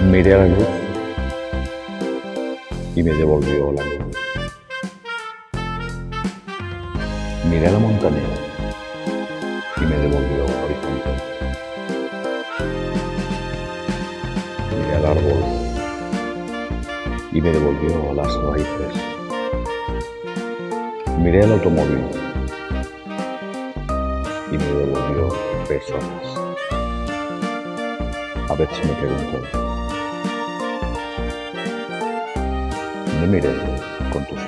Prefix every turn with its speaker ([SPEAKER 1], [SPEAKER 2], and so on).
[SPEAKER 1] Miré a la luz y me devolvió la luz. Miré a la montaña y me devolvió el horizonte. Miré al árbol y me devolvió las raíces. Miré al automóvil y me devolvió personas. A ver si me preguntan. Me miré con tus